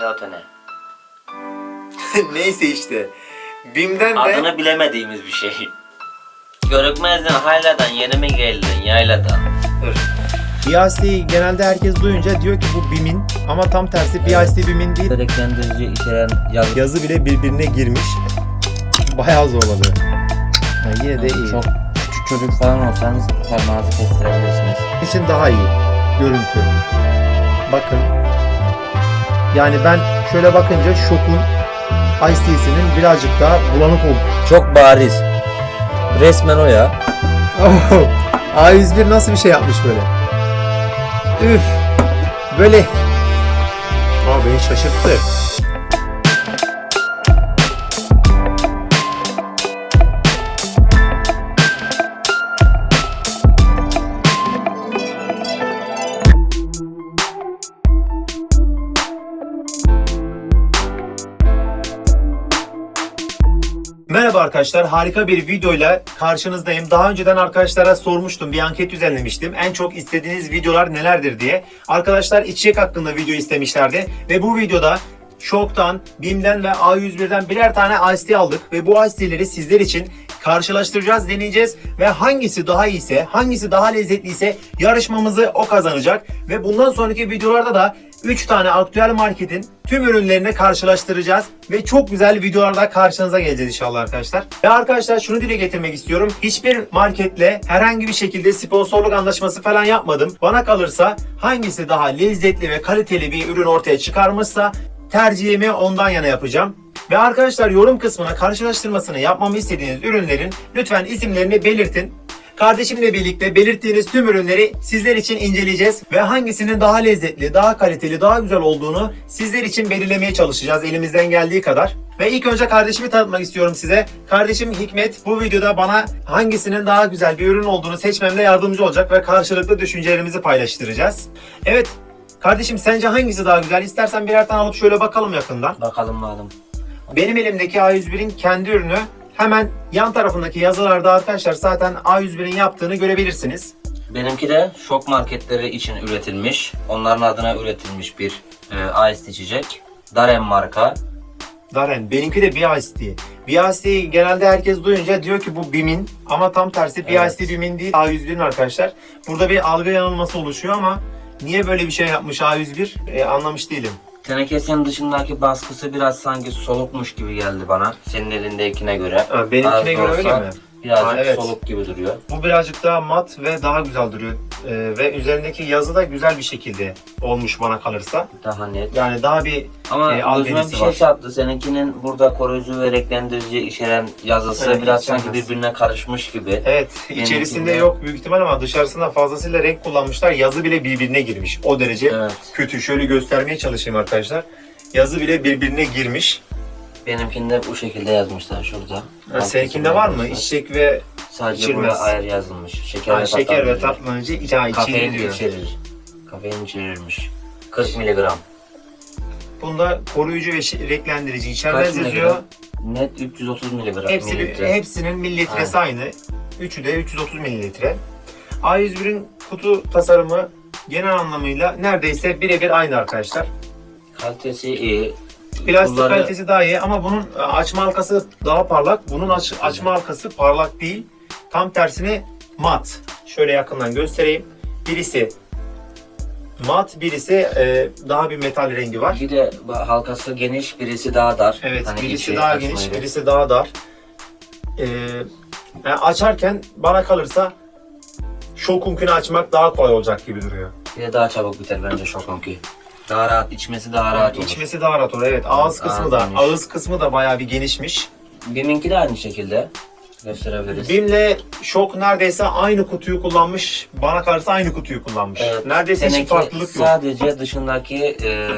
Ya da ne? Neyse işte. Bim'den de Adını bilemediğimiz bir şey. Görükmezden hayladan yeni mi geldin yayladan? BIC genelde herkes duyunca diyor ki bu BİM'in ama tam tersi BIC BİM'in değil. Gereklendirici içeren yaz. Yazı bile birbirine girmiş. Bayağı zorladı. Ha, yine de iyi. Çok küçük çocuk falan olsanız parmağınızı kestirebilirsiniz. için daha iyi görüntü. Bakın. Yani ben şöyle bakınca şokun IC'sinin birazcık daha bulanık oldu. Çok bariz. Resmen o ya. A101 nasıl bir şey yapmış böyle? Üf. Böyle. Aa beni şaşırttı. Arkadaşlar, harika bir videoyla karşınızdayım. Daha önceden arkadaşlara sormuştum, bir anket düzenlemiştim. En çok istediğiniz videolar nelerdir diye. Arkadaşlar içecek hakkında video istemişlerdi ve bu videoda Şok'tan, BİM'den ve A101'den birer tane Tea aldık ve bu Ice Tea'leri sizler için karşılaştıracağız, deneyeceğiz ve hangisi daha iyiyse, hangisi daha lezzetliyse yarışmamızı o kazanacak ve bundan sonraki videolarda da 3 tane aktüel marketin tüm ürünlerini karşılaştıracağız ve çok güzel videolarla karşınıza geleceğiz inşallah arkadaşlar. Ve arkadaşlar şunu dile getirmek istiyorum. Hiçbir marketle herhangi bir şekilde sponsorluk anlaşması falan yapmadım. Bana kalırsa hangisi daha lezzetli ve kaliteli bir ürün ortaya çıkarmışsa tercihimi ondan yana yapacağım. Ve arkadaşlar yorum kısmına karşılaştırmasını yapmamı istediğiniz ürünlerin lütfen isimlerini belirtin. Kardeşimle birlikte belirttiğiniz tüm ürünleri sizler için inceleyeceğiz ve hangisinin daha lezzetli, daha kaliteli, daha güzel olduğunu sizler için belirlemeye çalışacağız elimizden geldiği kadar. Ve ilk önce kardeşimi tanıtmak istiyorum size. Kardeşim Hikmet bu videoda bana hangisinin daha güzel bir ürün olduğunu seçmemde yardımcı olacak ve karşılıklı düşüncelerimizi paylaştıracağız. Evet, kardeşim sence hangisi daha güzel? İstersen birer tane alıp şöyle bakalım yakından. Bakalım bakalım. Benim elimdeki A101'in kendi ürünü hemen yan tarafındaki yazılarda arkadaşlar zaten A101'in yaptığını görebilirsiniz. Benimki de şok marketleri için üretilmiş. Onların adına üretilmiş bir e, ice içecek. Darem marka. Daren, benimki de BIST. BIST genelde herkes duyunca diyor ki bu BİM'in ama tam tersi BIST Evet. BİM'in değil A101'in arkadaşlar. Burada bir algı yanılması oluşuyor ama niye böyle bir şey yapmış A101 e, anlamış değilim. Tenekesinin dışındaki baskısı biraz sanki solukmuş gibi geldi bana. Senin elindekine göre. Ha, benimkine Az da göre öyle mi? Birazcık Ha, evet. soluk gibi duruyor. Bu birazcık daha mat ve daha güzel duruyor. E, ve üzerindeki yazı da güzel bir şekilde olmuş bana kalırsa. Daha net. Yani daha bir Ama e, gözüme bir şey çarptı. Seninkinin burada koruyucu ve renklendirici içeren yazısı Evet, biraz sanki birbirine karışmış gibi. Evet, Benimkinde- içerisinde yok büyük ihtimal ama dışarısında fazlasıyla renk kullanmışlar. Yazı bile birbirine girmiş. O derece Evet. kötü. Şöyle göstermeye çalışayım arkadaşlar. Yazı bile birbirine girmiş. Benimkinde bu şekilde yazmışlar şurada. Ha, seninkinde var mı? İçecek ve Sadece içilmez. buraya ayar yazılmış. Şeker, ha, ve şeker ve tatlandırıcı içe Kafein içeriyor içerir. Kafein içerirmiş. 40 miligram. Bunda koruyucu ve renklendirici içermez yazıyor. Net 330 miligram. Hepsi, mililitre. hepsinin mililitresi aynı. Üçü de 330 mililitre. A101'in kutu tasarımı genel anlamıyla neredeyse birebir aynı arkadaşlar. Kalitesi iyi. Plastik Kulları- kalitesi daha iyi ama bunun e, açma halkası daha parlak. Bunun aç- açma halkası parlak değil. Tam tersine mat. Şöyle yakından göstereyim. Birisi mat, birisi e, daha bir metal rengi var. Bir de halkası geniş, birisi daha dar. Evet, Hani birisi daha geniş, da- birisi daha dar. E, yani açarken bana kalırsa şokunkini açmak daha kolay olacak gibi duruyor. Bir de daha çabuk biter bence şokonki. Daha rahat, içmesi daha rahat olur. İçmesi daha rahat olur. Evet, ağız kısmı ağız da geniş. ağız kısmı da bayağı bir genişmiş. Biminki de aynı şekilde gösterebiliriz. Bim'le Şok neredeyse aynı kutuyu kullanmış. Bana kalırsa aynı kutuyu kullanmış. Evet, neredeyse hiç farklılık yok. Sadece dışındaki e,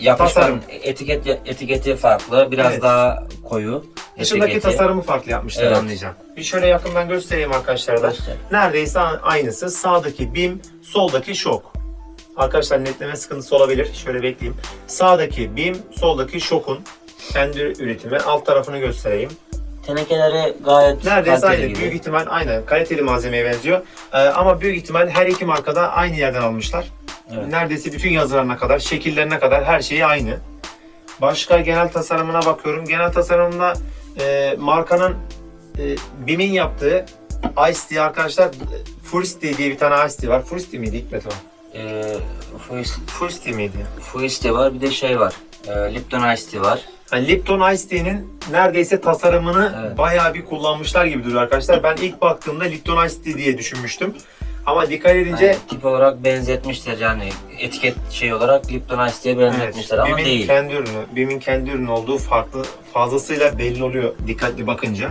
yapışkan Tasarım. etiket etiketi farklı, biraz Evet. daha koyu. Dışındaki etiketi. tasarımı farklı yapmışlar Evet. anlayacağım. Bir şöyle yakından göstereyim arkadaşlar da. Göster. Neredeyse aynısı. Sağdaki Bim, soldaki Şok. Arkadaşlar netleme sıkıntısı olabilir. Şöyle bekleyeyim. Sağdaki Bim, soldaki Şok'un kendi üretimi. Alt tarafını göstereyim. Tenekeleri gayet Neredeyse kaliteli aynı. gibi. Büyük ihtimal aynı. Kaliteli malzemeye benziyor. Ee, ama büyük ihtimal her iki markada aynı yerden almışlar. Evet. Neredeyse bütün yazılarına kadar, şekillerine kadar her şeyi aynı. Başka genel tasarımına bakıyorum. Genel tasarımında e, markanın e, BİM'in yaptığı Ice Tea arkadaşlar Furisti diye bir tane Ice var. Furisti miydi Hikmet o? Ee, Fuist, Furisti miydi? Fuiste var bir de şey var. Ee, Lipton Ice Tea var. Yani Lipton Ice Tea'nin neredeyse tasarımını Evet. bayağı bir kullanmışlar gibi duruyor arkadaşlar. Ben ilk baktığımda Lipton Ice Tea diye düşünmüştüm. Ama dikkat edince Yani tip olarak benzetmişler yani etiket şey olarak Lipton Ice Tea'ye benzetmişler ama BİM'in değil. kendi ürünü, BİM'in kendi ürünü olduğu farklı fazlasıyla belli oluyor dikkatli bakınca.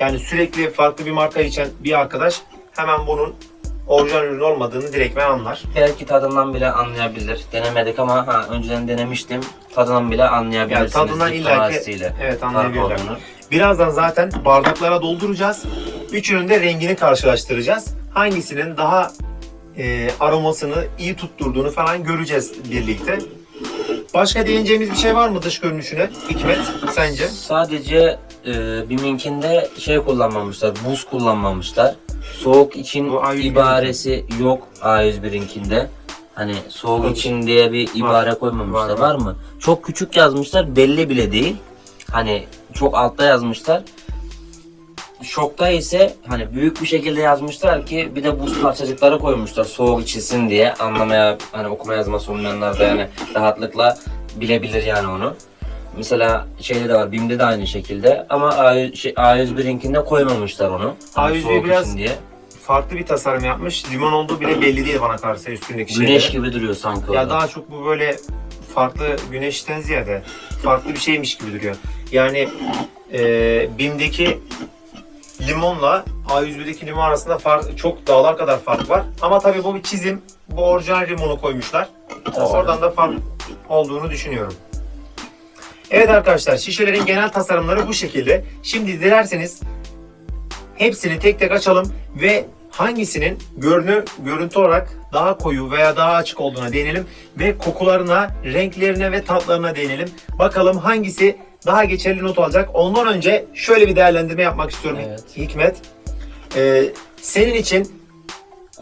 Yani sürekli farklı bir marka içen bir arkadaş hemen bunun orijinal ürün olmadığını direktmen anlar. Belki tadından bile anlayabilir. Denemedik ama ha, önceden denemiştim. Tadından bile anlayabilirsiniz. Yani tadından Tea ile evet, anlayabilirler. Birazdan zaten bardaklara dolduracağız. Üçünün de rengini karşılaştıracağız. Hangisinin daha e, aromasını iyi tutturduğunu falan göreceğiz birlikte. Başka değineceğimiz bir şey var mı dış görünüşüne Hikmet sence? Sadece e, BİM'inkinde şey kullanmamışlar, buz kullanmamışlar. Soğuk için Bu A101'inki. ibaresi yok A101'inkinde. Hani soğuk Tabii. için diye bir ibare koymamışlar. Var, Var, var. mı? Çok küçük yazmışlar, belli bile değil. Hani çok altta yazmışlar. Şokta ise hani büyük bir şekilde yazmışlar ki bir de buz parçacıkları koymuşlar soğuk içilsin diye anlamaya hani okuma yazması olmayanlar da yani rahatlıkla bilebilir yani onu. Mesela şeyde de var BİM'de de aynı şekilde ama A, şey, A101'inkinde koymamışlar onu. Hani A101 soğuk biraz diye. Farklı bir tasarım yapmış. Limon olduğu bile belli değil bana kalırsa üstündeki şeyler. Güneş gibi duruyor sanki orada. Ya daha çok bu böyle farklı güneşten ziyade farklı bir şeymiş gibi duruyor. Yani e, BİM'deki limonla A101'deki limon arasında fark, çok dağlar kadar fark var. Ama tabii bu bir çizim. Bu orijinal limonu koymuşlar. Oradan da fark olduğunu düşünüyorum. Evet arkadaşlar şişelerin genel tasarımları bu şekilde. Şimdi dilerseniz hepsini tek tek açalım ve hangisinin görünü, görüntü olarak daha koyu veya daha açık olduğuna değinelim ve kokularına, renklerine ve tatlarına değinelim. Bakalım hangisi daha geçerli not alacak. Ondan önce şöyle bir değerlendirme yapmak istiyorum Evet. Hikmet. Ee, senin için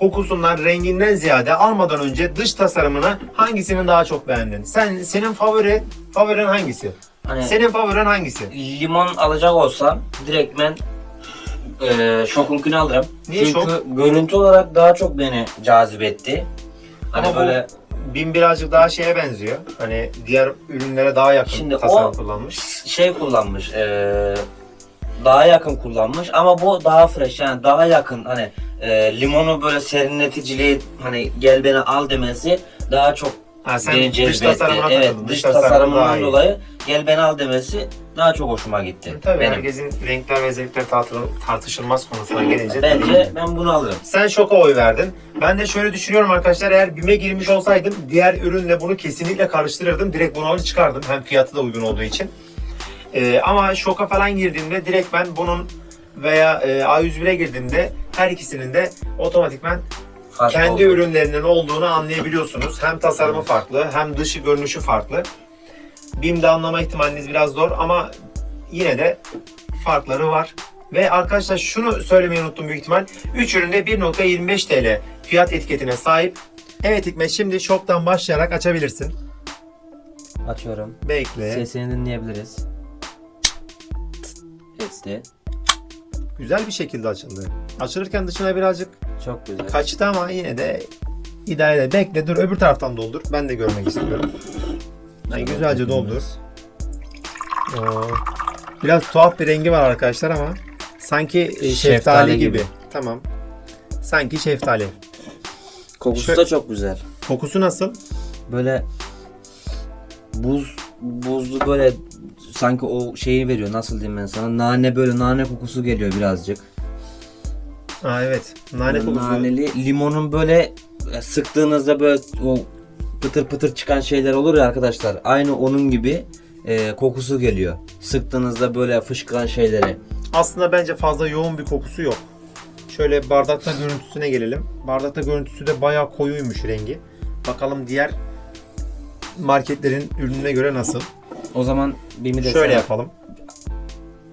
kokusundan, renginden ziyade almadan önce dış tasarımını hangisinin daha çok beğendin? Sen senin favori favorin hangisi? Hani Senin favorin hangisi? limon alacak olsam direkt ben e, şokunkini alırım. Niye Çünkü şok? görüntü olarak daha çok beni cazip etti. Hani Ama böyle Bin birazcık daha şeye benziyor. Hani diğer ürünlere daha yakın Şimdi tasarım kullanmış. şey kullanmış. e, daha yakın kullanmış ama bu daha fresh yani daha yakın hani e, limonu böyle serinleticiliği hani gel beni al demesi daha çok Ha, sen beni dış tasarımına Evet dış daha tasarımından dolayı gel beni al demesi daha çok hoşuma gitti. Tabii benim. herkesin renkler ve zevkler tartı- tartışılmaz konusuna gelince. Bence ki. ben bunu alırım. Sen şoka oy verdin. Ben de şöyle düşünüyorum arkadaşlar eğer BİM'e girmiş olsaydım diğer ürünle bunu kesinlikle karıştırırdım. Direkt bunu alır çıkardım. Hem fiyatı da uygun olduğu için. Ee, ama şoka falan girdiğimde direkt ben bunun veya e, A101'e girdiğimde her ikisinin de otomatikman Farklı kendi oldu. ürünlerinin olduğunu anlayabiliyorsunuz. Hem tasarımı farklı hem dışı görünüşü farklı. BİM'de anlama ihtimaliniz biraz zor ama yine de farkları var. Ve arkadaşlar şunu söylemeyi unuttum büyük ihtimal. 3 üründe 1.25 TL fiyat etiketine sahip. Evet Hikmet şimdi shop'tan başlayarak açabilirsin. Açıyorum. Bekle. Sesini dinleyebiliriz. Sesli. Güzel bir şekilde açıldı. Açılırken dışına birazcık Çok güzel. kaçtı ama yine de idare eder. Bekle dur öbür taraftan doldur. Ben de görmek istiyorum. Yani güzelce doldur. Oo. Biraz tuhaf bir rengi var arkadaşlar ama sanki e, şeftali, Şeftali gibi. gibi. Tamam. Sanki şeftali. Kokusu Şö- da çok güzel. Kokusu nasıl? Böyle buz buzlu böyle sanki o şeyi veriyor nasıl diyeyim ben sana nane böyle nane kokusu geliyor birazcık. Aa evet. Nane kokusu. Naneli limonun böyle e, sıktığınızda böyle o pıtır pıtır çıkan şeyler olur ya arkadaşlar. Aynı onun gibi e, kokusu geliyor. Sıktığınızda böyle fışkıran şeyleri. Aslında bence fazla yoğun bir kokusu yok. Şöyle bardakta görüntüsüne gelelim. Bardakta görüntüsü de bayağı koyuymuş rengi. Bakalım diğer marketlerin ürününe göre nasıl? O zaman Bimi de Şöyle sen, yapalım.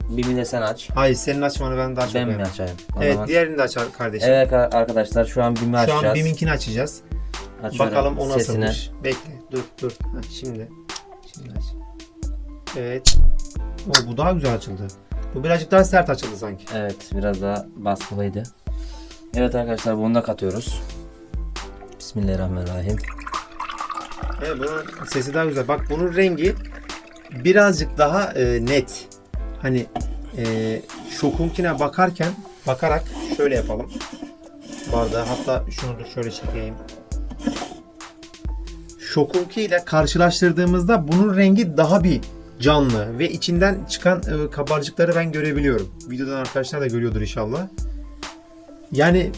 Bimi de sen aç. Hayır senin açmanı ben daha çok Ben mi beğendim. açayım? O Evet zaman. diğerini de aç kardeşim. Evet arkadaşlar şu an Bimi Şu açacağız. an BİM'inkini açacağız. Açıyorum Bakalım o sesine. nasılmış. Bekle dur dur. Ha, şimdi. Şimdi aç. Evet. O, bu daha güzel açıldı. Bu birazcık daha sert açıldı sanki. Evet biraz daha baskılıydı. Evet arkadaşlar bunu da katıyoruz. Bismillahirrahmanirrahim. Evet bunun sesi daha güzel. Bak bunun rengi birazcık daha e, net. Hani e, şokunkine bakarken bakarak şöyle yapalım. Bardağı hatta şunu da şöyle çekeyim. Şokunki ile karşılaştırdığımızda bunun rengi daha bir canlı ve içinden çıkan e, kabarcıkları ben görebiliyorum. Videodan arkadaşlar da görüyordur inşallah. Yani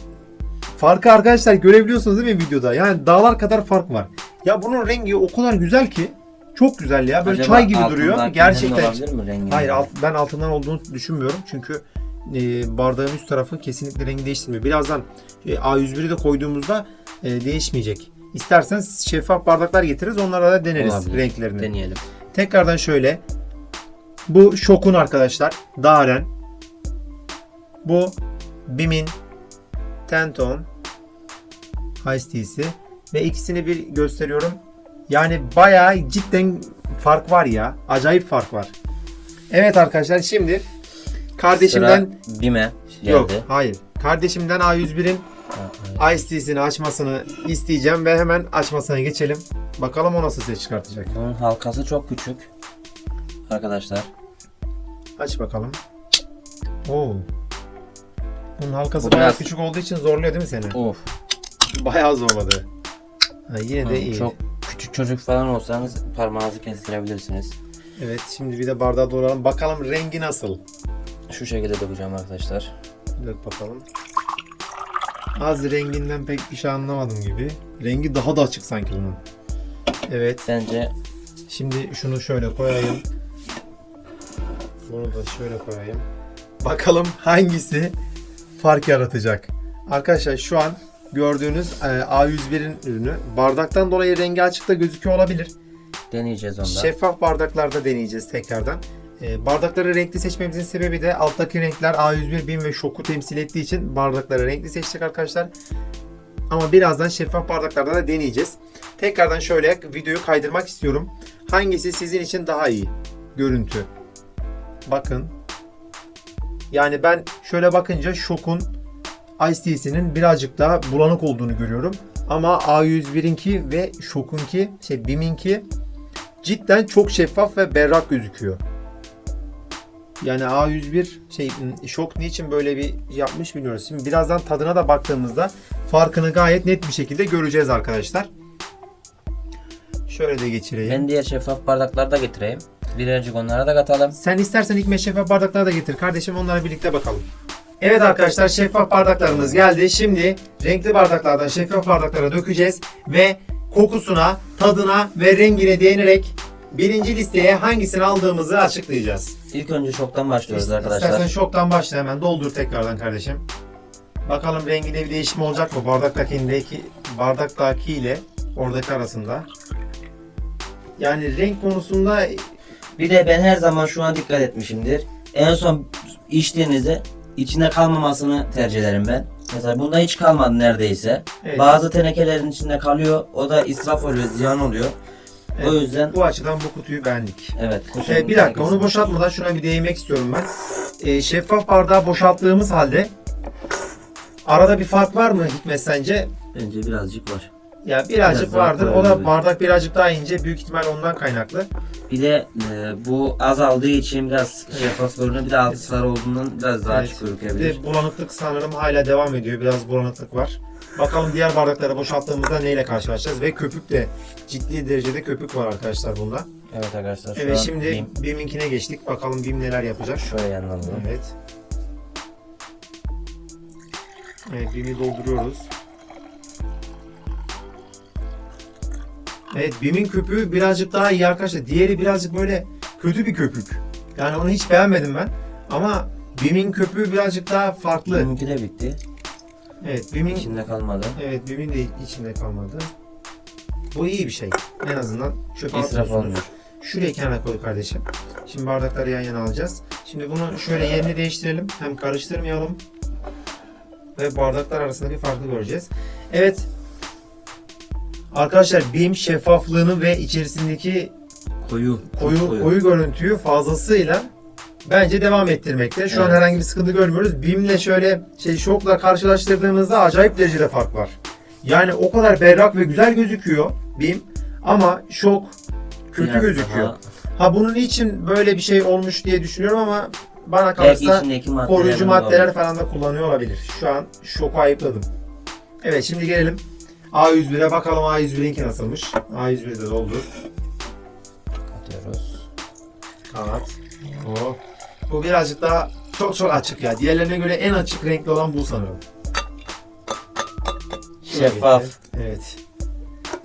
farkı arkadaşlar görebiliyorsunuz değil mi videoda? Yani dağlar kadar fark var. Ya bunun rengi o kadar güzel ki çok güzel ya. Böyle Acaba çay gibi duruyor. Gerçekten. olabilir mi rengi? Hayır alt, ben altından olduğunu düşünmüyorum. Çünkü e, bardağın üst tarafı kesinlikle rengi değiştirmiyor. Birazdan e, A101'i de koyduğumuzda e, değişmeyecek. İstersen şeffaf bardaklar getiririz. Onlara da deneriz Olabilir. renklerini. Deneyelim. Tekrardan şöyle. Bu Şok'un arkadaşlar. Daren. Bu Bim'in Tenton Ice Tea'si. Ve ikisini bir gösteriyorum. Yani bayağı cidden fark var ya. Acayip fark var. Evet arkadaşlar şimdi kardeşimden Sıra Bime geldi. yok hayır. Kardeşimden A101'in Ha, Ice Tea'sini açmasını isteyeceğim ve hemen açmasına geçelim. Bakalım o nasıl ses çıkartacak. Bunun halkası çok küçük. Arkadaşlar. Aç bakalım. Oo. Bunun halkası Bu bayağı biraz- küçük olduğu için zorluyor değil mi seni? Of. Bayağı zorladı. Ha, yine de iyi. Çok küçük çocuk falan olsanız parmağınızı kestirebilirsiniz. Evet şimdi bir de bardağı doğrayalım. Bakalım rengi nasıl? Şu şekilde dökeceğim arkadaşlar. Dök bakalım. Az renginden pek bir şey anlamadım gibi. Rengi daha da açık sanki bunun. Evet. Bence Şimdi şunu şöyle koyayım. Bunu da şöyle koyayım. Bakalım hangisi fark yaratacak. Arkadaşlar şu an gördüğünüz e, A101'in ürünü. Bardaktan dolayı rengi açıkta gözüküyor olabilir. deneyeceğiz onda. Şeffaf bardaklarda deneyeceğiz tekrardan. E, bardakları renkli seçmemizin sebebi de alttaki renkler A101, BİM ve Şok'u temsil ettiği için bardakları renkli seçtik arkadaşlar. Ama birazdan şeffaf bardaklarda da deneyeceğiz. Tekrardan şöyle videoyu kaydırmak istiyorum. Hangisi sizin için daha iyi görüntü? Bakın. Yani ben şöyle bakınca Şok'un Ice Tea'sinin birazcık daha bulanık olduğunu görüyorum. Ama A101'inki ve Şok'unki, şey BİM'inki cidden çok şeffaf ve berrak gözüküyor. Yani A101 şey şok niçin böyle bir yapmış bilmiyoruz. Şimdi birazdan tadına da baktığımızda farkını gayet net bir şekilde göreceğiz arkadaşlar. Şöyle de geçireyim. Ben diğer şeffaf bardakları da getireyim. Birazcık onlara da katalım. Sen istersen ilk şeffaf bardakları da getir kardeşim onlara birlikte bakalım. Evet arkadaşlar şeffaf bardaklarımız geldi. Şimdi renkli bardaklardan şeffaf bardaklara dökeceğiz ve kokusuna, tadına ve rengine değinerek birinci listeye hangisini aldığımızı açıklayacağız. İlk önce şoktan başlıyoruz İstersen arkadaşlar. şoktan başla hemen doldur tekrardan kardeşim. Bakalım renginde bir değişim olacak mı bardaktakindeki bardaktaki ile oradaki arasında. Yani renk konusunda Bir de ben her zaman şuna dikkat etmişimdir. En son içtiğinizde içinde kalmamasını tercih ederim ben. Mesela bunda hiç kalmadı neredeyse. Evet. Bazı tenekelerin içinde kalıyor. O da israf oluyor, ziyan oluyor. O Evet. yüzden bu açıdan bu kutuyu beğendik. evet. Ee, bir dakika onu boşaltmadan şuna bir değinmek istiyorum ben. Ee, şeffaf bardağı boşalttığımız halde arada bir fark var mı Hikmet sence? Bence birazcık var. Ya birazcık Biraz vardır. O da bardak birazcık daha ince. Büyük ihtimal ondan kaynaklı. Bir de e, bu azaldığı için biraz şeffaf görünüyor. Bir de altı sarı olduğundan biraz daha Evet. açık Bir de bulanıklık sanırım hala devam ediyor. Biraz bulanıklık var. Bakalım diğer bardakları boşalttığımızda neyle karşılaşacağız ve köpük de ciddi derecede köpük var arkadaşlar bunda. Evet arkadaşlar şu Evet şimdi diyeyim. BİM'inkine geçtik. Bakalım BİM neler yapacak. şöyle yandan alalım. Evet. Evet BİM'i dolduruyoruz. Evet BİM'in köpüğü birazcık daha iyi arkadaşlar. Diğeri birazcık böyle kötü bir köpük. Yani onu hiç beğenmedim ben. Ama BİM'in köpüğü birazcık daha farklı. Benimki de bitti. Evet BİM'in İçinde kalmadı. Evet BİM'in de içinde kalmadı. Bu iyi bir şey. En azından çöpe İsraf olmuyor. Şuraya kenara koy kardeşim. Şimdi bardakları yan yana alacağız. Şimdi bunu şöyle yerini değiştirelim. Hem karıştırmayalım. Ve bardaklar arasındaki farkı göreceğiz. Evet. Arkadaşlar BİM şeffaflığını ve içerisindeki Koyu. koyu koyu, görüntüyü fazlasıyla bence devam ettirmekte. Şu an Evet. herhangi bir sıkıntı görmüyoruz. BİM'le şöyle şey şokla karşılaştırdığımızda acayip derecede fark var. Yani o kadar berrak ve güzel gözüküyor BİM ama şok kötü Biraz gözüküyor. daha- Ha bunun için böyle bir şey olmuş diye düşünüyorum ama bana kalırsa maddeler. koruyucu maddeler falan da kullanıyor olabilir. Şu an şoku ayıpladım. Evet şimdi gelelim A101'e bakalım A101'inki nasılmış. A101'de de doldur. Atıyoruz. Kanat. O. Bu birazcık daha çok çok açık ya. Diğerlerine göre en açık renkli olan bu sanırım. Şeffaf. Evet.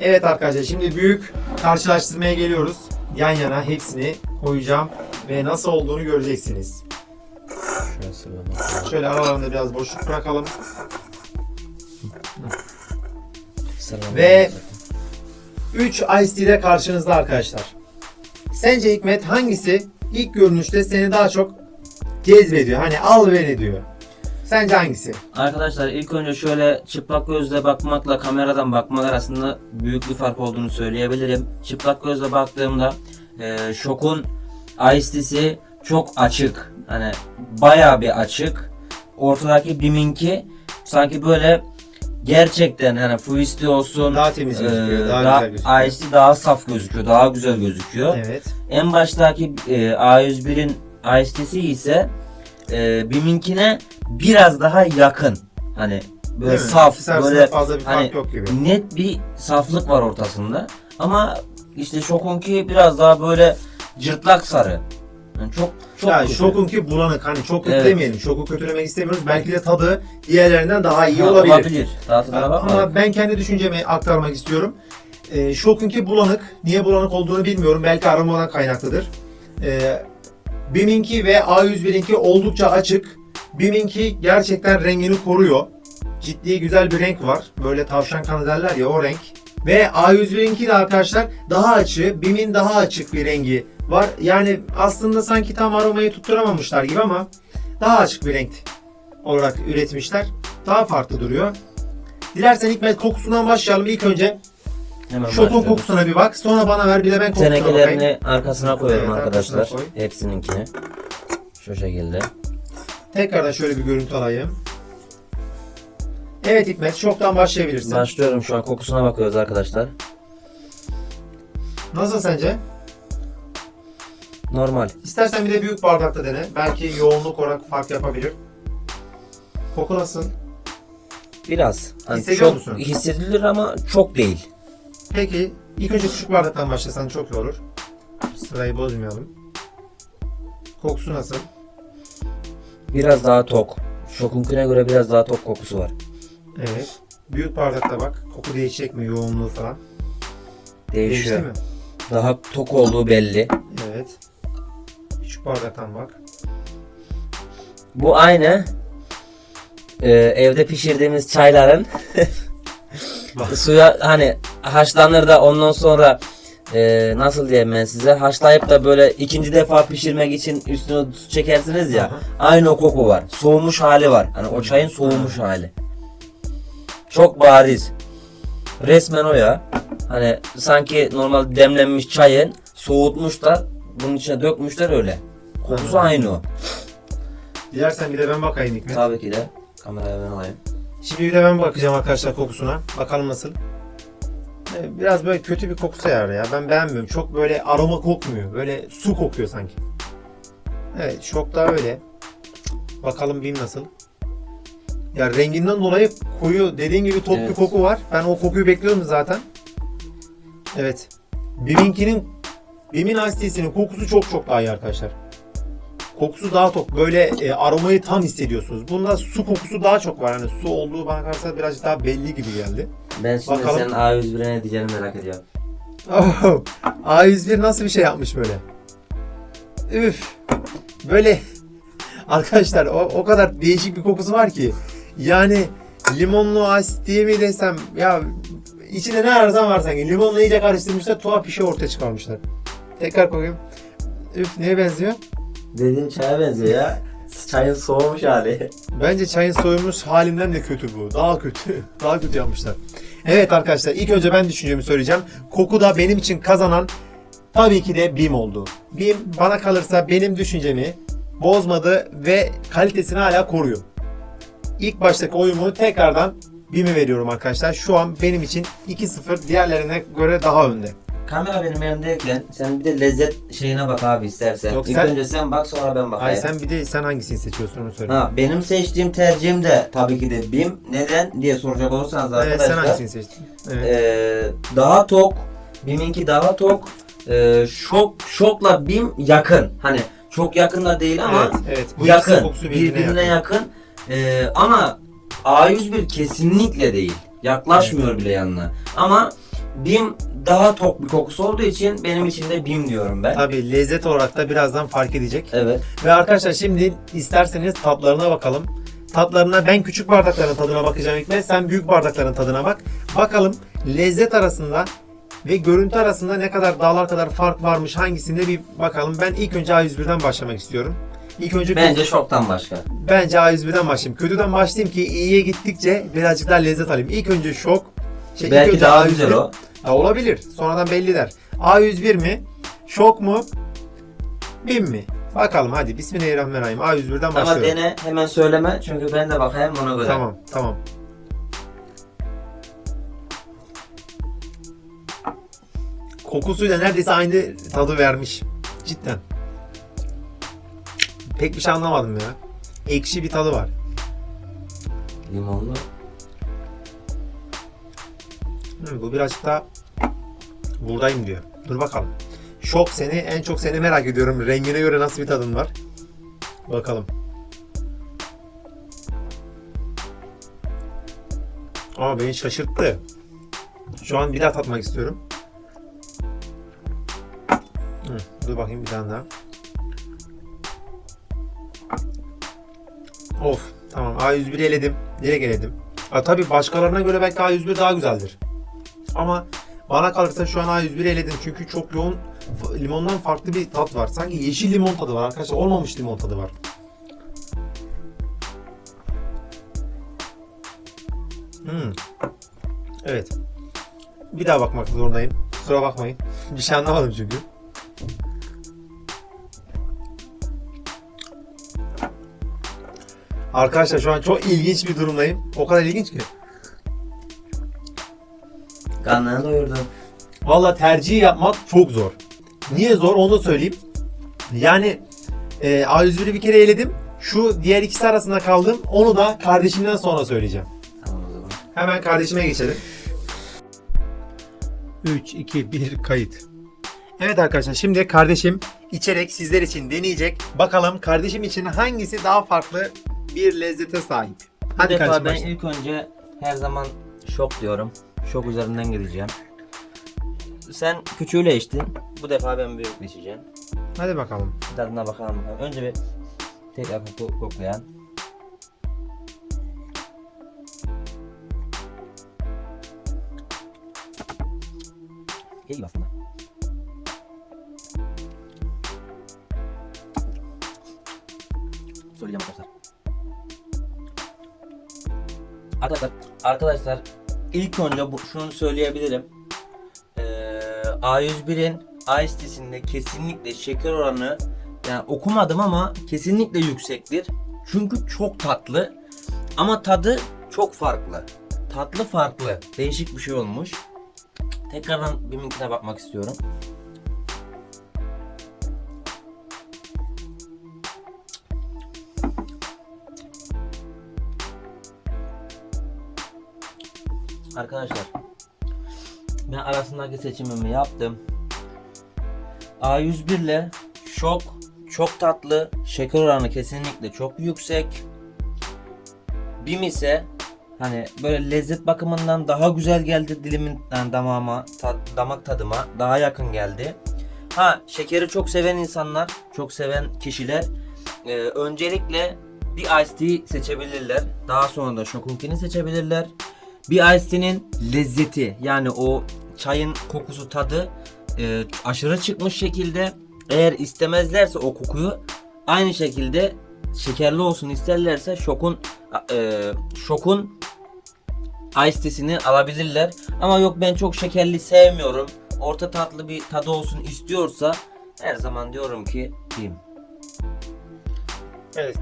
Evet arkadaşlar şimdi büyük karşılaştırmaya geliyoruz. Yan yana hepsini koyacağım ve nasıl olduğunu göreceksiniz. Şöyle aralarında biraz boşluk bırakalım. Sıralamak. Ve- 3 Ice ile karşınızda arkadaşlar. Sence Hikmet hangisi ilk görünüşte seni daha çok cezbediyor? Hani al beni diyor. Sence hangisi? Arkadaşlar ilk önce şöyle çıplak gözle bakmakla kameradan bakmak arasında büyük bir fark olduğunu söyleyebilirim. Çıplak gözle baktığımda e, şokun Ice çok açık. Hani bayağı bir açık. Ortadaki Bim'inki sanki böyle gerçekten hani Fuisti olsun Daha temiz gözüküyor, e, daha daha güzel gözüküyor. Daha saf gözüküyor, daha güzel gözüküyor. Evet. En baştaki e, A101'in IST'si ise e, BİM'inkine biraz daha yakın. Hani böyle Değil saf, arasında böyle fazla bir fark hani yok gibi. net bir saflık var ortasında. Ama işte Şokunki biraz daha böyle cırtlak sarı. Yani çok çok ya kötü. şokunki bulanık hani çok Evet. demeyelim. Şoku kötülemek istemiyoruz. Belki de tadı diğerlerinden daha iyi Ha, olabilir. olabilir. Bakmadık. Ama ben kendi düşüncemi aktarmak istiyorum. Ee, şokunki bulanık. Niye bulanık olduğunu bilmiyorum. Belki aromadan kaynaklıdır. Ee, BİM'inki ve A101'inki oldukça açık. BİM'inki gerçekten rengini koruyor. Ciddi güzel bir renk var. Böyle tavşan kanı derler ya o renk. Ve A101'inki de arkadaşlar daha açık. BİM'in daha açık bir rengi var. Yani aslında sanki tam aromayı tutturamamışlar gibi ama daha açık bir renk olarak üretmişler. Daha farklı duruyor. Dilersen Hikmet kokusundan başlayalım. İlk önce Hemen kokusuna bir bak. Sonra bana ver bir de ben kokusuna bakayım. Tenekelerini arkasına koyuyorum Evet, arkadaşlar. arkasına koy. Hepsininkini. Şu şekilde. Tekrardan şöyle bir görüntü alayım. Evet Hikmet şoktan başlayabilirsin. Başlıyorum şu an kokusuna bakıyoruz arkadaşlar. Nasıl sence? Normal. İstersen bir de büyük bardakta dene. Belki yoğunluk olarak fark yapabilir. Koku nasıl? Biraz. Hani Hissediyor çok musun? hissedilir ama çok değil. Peki ilk önce küçük bardaktan başlasan çok iyi olur. Sırayı bozmayalım. Kokusu nasıl? Biraz daha tok. Şokunkine göre biraz daha tok kokusu var. Evet. Büyük bardakta bak. Koku değişecek mi? Yoğunluğu falan. Değişiyor. Değişti mi? Daha tok olduğu belli. Evet. Bardaktan bak. Bu aynı e, evde pişirdiğimiz çayların suya hani haşlanır da ondan sonra e, nasıl diyeyim ben size haşlayıp da böyle ikinci defa pişirmek için üstüne su çekersiniz ya Aha. aynı o koku var. Soğumuş hali var. Hani o çayın soğumuş hali. Çok bariz. Resmen o ya. Hani sanki normal demlenmiş çayın soğutmuşlar bunun içine dökmüşler öyle. Kokusu aynı o. Dilersen bir de ben bakayım Hikmet. Tabii ki de. Kameraya ben alayım. Şimdi bir de ben bakacağım arkadaşlar kokusuna. Bakalım nasıl. Evet, Biraz böyle kötü bir kokusu var ya. Ben beğenmiyorum. Çok böyle aroma kokmuyor. Böyle su kokuyor sanki. Evet şok da öyle. Bakalım BİM nasıl. Ya renginden dolayı koyu dediğin gibi bir Evet. koku var. Ben o kokuyu bekliyordum zaten. Evet. BİM'inkinin BİM'in Ice kokusu çok çok daha iyi arkadaşlar. Kokusu daha tok. Böyle e, aromayı tam hissediyorsunuz. Bunda su kokusu daha çok var. Hani su olduğu bana kalırsa birazcık daha belli gibi geldi. Ben şimdi Bakalım. senin A101'e ne diyeceğini merak ediyorum. Oh, A101 nasıl bir şey yapmış böyle? Üf. Böyle arkadaşlar o, o kadar değişik bir kokusu var ki. Yani limonlu asit diye mi desem ya içinde ne ararsan var sanki. Limonla iyice karıştırmışlar tuhaf bir şey ortaya çıkarmışlar. Tekrar koyayım. Üf neye benziyor? Dediğin çaya benziyor ya. Çayın soğumuş hali. Bence çayın soyulmuş halinden de kötü bu. Daha kötü. Daha kötü yapmışlar. Evet arkadaşlar ilk önce ben düşüncemi söyleyeceğim. Kokuda benim için kazanan tabii ki de BİM oldu. BİM bana kalırsa benim düşüncemi bozmadı ve kalitesini hala koruyor. İlk baştaki oyumu tekrardan BİM'e veriyorum arkadaşlar. Şu an benim için 2-0 diğerlerine göre daha önde. Kamera benim elimdeyken sen bir de lezzet şeyine bak abi istersen. Yok, İlk sen- önce sen bak sonra ben bakayım. Ay sen bir de sen hangisini seçiyorsun onu söyle. Ha, benim seçtiğim tercihim de tabii ki de BİM. Neden diye soracak olursanız Evet, arkadaşlar. sen hangisini seçtin? Evet. Ee, daha tok. BİM'inki daha tok. Ee, şok şokla BİM yakın. Hani çok yakın da değil ama evet, evet. Bu yakın. kokusu Birbirine, yakın. Ee, ama A101 kesinlikle değil. Yaklaşmıyor bile yanına. Ama BİM daha tok bir kokusu olduğu için benim için de BİM diyorum ben. Tabii lezzet olarak da birazdan fark edecek. Evet. Ve arkadaşlar şimdi isterseniz tatlarına bakalım. Tatlarına ben küçük bardakların tadına bakacağım ve sen büyük bardakların tadına bak. Bakalım lezzet arasında ve görüntü arasında ne kadar dağlar kadar fark varmış hangisinde bir bakalım. Ben ilk önce A101'den başlamak istiyorum. İlk önce Bence şoktan başka. bence A101'den başlayayım. Kötüden başlayayım ki iyiye gittikçe birazcık daha lezzet alayım. İlk önce şok. Şey, Belki önce daha A101. güzel o. Ha, olabilir. Sonradan belli der. A101 mi? Şok mu? BİM mi? Bakalım hadi. Bismillahirrahmanirrahim. A101'den Ama başlıyorum. dene hemen söyleme çünkü ben de bakayım ona göre. Tamam, tamam. Kokusuyla neredeyse aynı tadı vermiş. Cidden. Pek bir şey anlamadım ya. Ekşi bir tadı var. Limonlu. Bu birazcık daha buradayım diyor. Dur bakalım. Şok seni, en çok seni merak ediyorum. Rengine göre nasıl bir tadın var? Bakalım. Aa beni şaşırttı. Şu an bir daha tatmak istiyorum. Hı, dur bakayım bir tane daha. Of tamam A101'i eledim. Direkt eledim. Ha, tabii başkalarına göre belki A101 daha güzeldir. Ama bana kalırsa şu an A101'i eledim. Çünkü çok yoğun limondan farklı bir tat var. Sanki yeşil limon tadı var arkadaşlar. Olmamış limon tadı var. Hmm. Evet. Bir daha bakmak zorundayım. Kusura bakmayın. Bir şey anlamadım çünkü. Arkadaşlar şu an çok ilginç bir durumdayım. O kadar ilginç ki. Karnını doyurdum. Valla tercih yapmak çok zor. Niye zor onu da söyleyeyim. Yani e, A101'i bir kere eledim. Şu diğer ikisi arasında kaldım. Onu da kardeşimden sonra söyleyeceğim. Tamam o zaman. Hemen kardeşime geçelim. 3, 2, 1 kayıt. Evet arkadaşlar şimdi kardeşim içerek sizler için deneyecek. Bakalım kardeşim için hangisi daha farklı bir lezzete sahip. Bu Hadi defa kardeşim ben başla. ilk önce her zaman şok diyorum. Şok üzerinden gideceğim. Sen küçüğüyle içtin. Bu defa ben büyük içeceğim. Hadi bakalım. Tadına bakalım. bakalım. Önce bir tekrar koku, koklayan. İyi aslında. Söyleyeceğim arkadaşlar. Arkadaşlar, arkadaşlar ilk önce bu, şunu söyleyebilirim. Ee, A101'in Ice Tea'sinde kesinlikle şeker oranı yani okumadım ama kesinlikle yüksektir. Çünkü çok tatlı ama tadı çok farklı. Tatlı farklı. Değişik bir şey olmuş. Tekrardan bir minkine bakmak istiyorum. Arkadaşlar ben arasındaki seçimimi yaptım. A101 ile şok çok tatlı. Şeker oranı kesinlikle çok yüksek. Bim ise hani böyle lezzet bakımından daha güzel geldi dilimin yani damağıma, tat- damak tadıma daha yakın geldi. Ha şekeri çok seven insanlar, çok seven kişiler e, öncelikle bir iced tea seçebilirler. Daha sonra da şokunkini seçebilirler. Bir iced lezzeti yani o çayın kokusu tadı e, aşırı çıkmış şekilde eğer istemezlerse o kokuyu aynı şekilde şekerli olsun isterlerse şokun e, şokun Ice tea'sini alabilirler. Ama yok ben çok şekerli sevmiyorum. Orta tatlı bir tadı olsun istiyorsa her zaman diyorum ki Bim. Evet.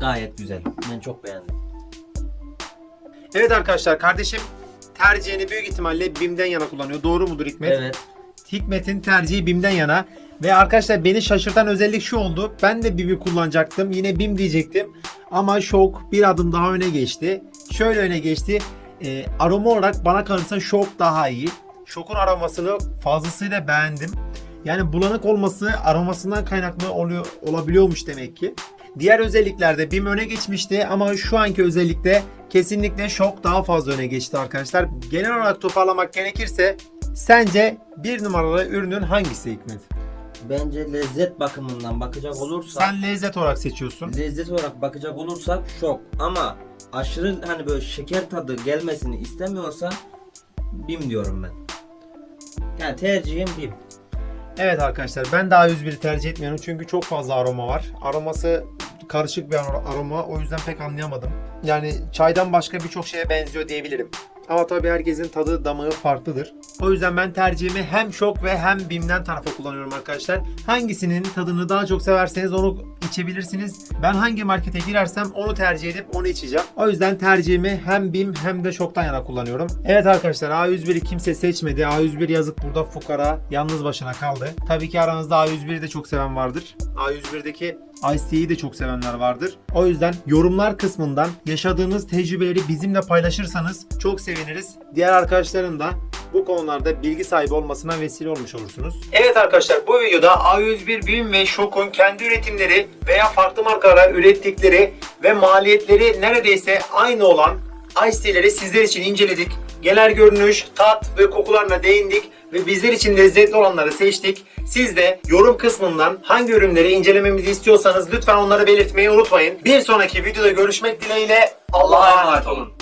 Gayet güzel. Ben çok beğendim. Evet arkadaşlar kardeşim tercihini büyük ihtimalle BİM'den yana kullanıyor. Doğru mudur Hikmet? Evet. Hikmet'in tercihi BİM'den yana. Ve arkadaşlar beni şaşırtan özellik şu oldu. Ben de BİM'i kullanacaktım. Yine BİM diyecektim. Ama Şok bir adım daha öne geçti. Şöyle öne geçti. Ee, aroma olarak bana kalırsa Şok daha iyi. Şok'un aromasını fazlasıyla beğendim. Yani bulanık olması aromasından kaynaklı oluyor olabiliyormuş demek ki. Diğer özelliklerde BİM öne geçmişti ama şu anki özellikle kesinlikle Şok daha fazla öne geçti arkadaşlar. Genel olarak toparlamak gerekirse sence bir numaralı ürünün hangisi Hikmet? Bence lezzet bakımından bakacak olursak Sen lezzet olarak seçiyorsun. lezzet olarak bakacak olursak şok ama aşırı hani böyle şeker tadı gelmesini istemiyorsan Bim diyorum ben. Yani tercihim Bim. Evet arkadaşlar ben daha 101'i tercih etmiyorum çünkü çok fazla aroma var. Aroması karışık bir ar- aroma o yüzden pek anlayamadım. Yani çaydan başka birçok şeye benziyor diyebilirim. Ama tabii herkesin tadı damağı farklıdır. O yüzden ben tercihimi hem şok ve hem bimden tarafa kullanıyorum arkadaşlar. Hangisinin tadını daha çok severseniz onu içebilirsiniz. Ben hangi markete girersem onu tercih edip onu içeceğim. O yüzden tercihimi hem bim hem de şoktan yana kullanıyorum. Evet arkadaşlar A101'i kimse seçmedi. A101 yazık burada fukara yalnız başına kaldı. Tabii ki aranızda A101'i de çok seven vardır. A101'deki Ice Tea'yi de çok sevenler vardır. O yüzden yorumlar kısmından yaşadığınız tecrübeleri bizimle paylaşırsanız çok seviniriz. Diğer arkadaşların da bu konularda bilgi sahibi olmasına vesile olmuş olursunuz. Evet arkadaşlar bu videoda A101 BİM ve Şok'un kendi üretimleri veya farklı markalara ürettikleri ve maliyetleri neredeyse aynı olan Ice sizler için inceledik. Genel görünüş, tat ve kokularına değindik ve bizler için lezzetli olanları seçtik. Siz de yorum kısmından hangi ürünleri incelememizi istiyorsanız lütfen onları belirtmeyi unutmayın. Bir sonraki videoda görüşmek dileğiyle Allah'a emanet olun.